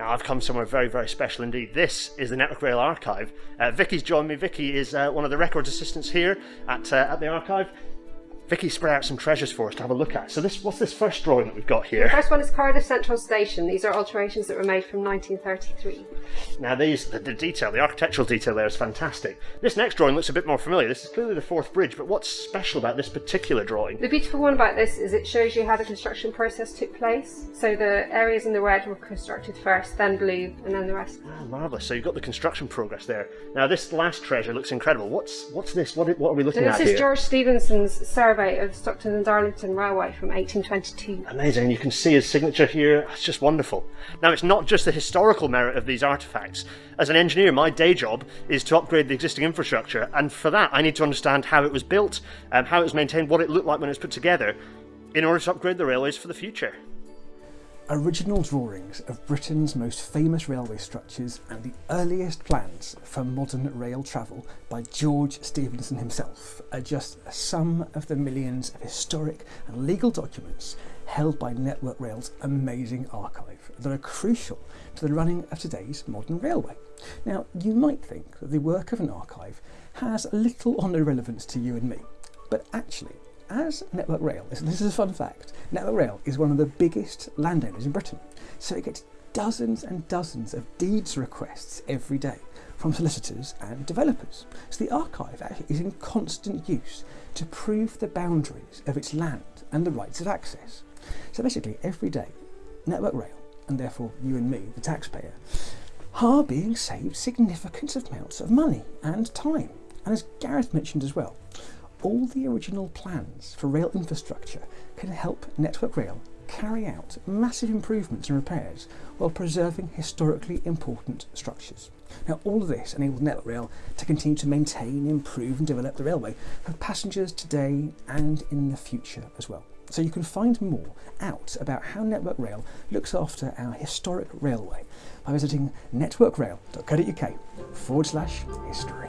I've come somewhere very, very special indeed. This is the Network Rail Archive. Uh, Vicky's joined me. Vicky is uh, one of the records assistants here at, uh, at the archive. Vicky spread out some treasures for us to have a look at. So this, what's this first drawing that we've got here? The first one is Cardiff Central Station. These are alterations that were made from 1933. Now these, the, the detail, the architectural detail there is fantastic. This next drawing looks a bit more familiar. This is clearly the Forth Bridge, but what's special about this particular drawing? The beautiful one about this is it shows you how the construction process took place. So the areas in the red were constructed first, then blue, and then the rest. Ah, marvellous. So you've got the construction progress there. Now this last treasure looks incredible. What's what's this? What, what are we So looking this is? George Stephenson's survey of Stockton and Darlington Railway from 1822. Amazing, you can see his signature here. It's just wonderful. Now, it's not just the historical merit of these artifacts. As an engineer, my day job is to upgrade the existing infrastructure, and for that, I need to understand how it was built, um, how it was maintained, what it looked like when it was put together, in order to upgrade the railways for the future. Original drawings of Britain's most famous railway structures and the earliest plans for modern rail travel by George Stephenson himself are just some of the millions of historic and legal documents held by Network Rail's amazing archive that are crucial to the running of today's modern railway. Now, you might think that the work of an archive has little or no relevance to you and me, but actually, as Network Rail, this this is a fun fact, Network Rail is one of the biggest landowners in Britain, so it gets dozens and dozens of deeds requests every day from solicitors and developers. So the archive actually is in constant use to prove the boundaries of its land and the rights of access. So basically, every day, Network Rail, and therefore you and me, the taxpayer, are being saved significant amounts of money and time. And as Gareth mentioned as well, all the original plans for rail infrastructure can help Network Rail carry out massive improvements and repairs while preserving historically important structures. Now, all of this enables Network Rail to continue to maintain, improve, and develop the railway for passengers today and in the future as well. So, you can find more out about how Network Rail looks after our historic railway by visiting networkrail.co.uk forward slash history.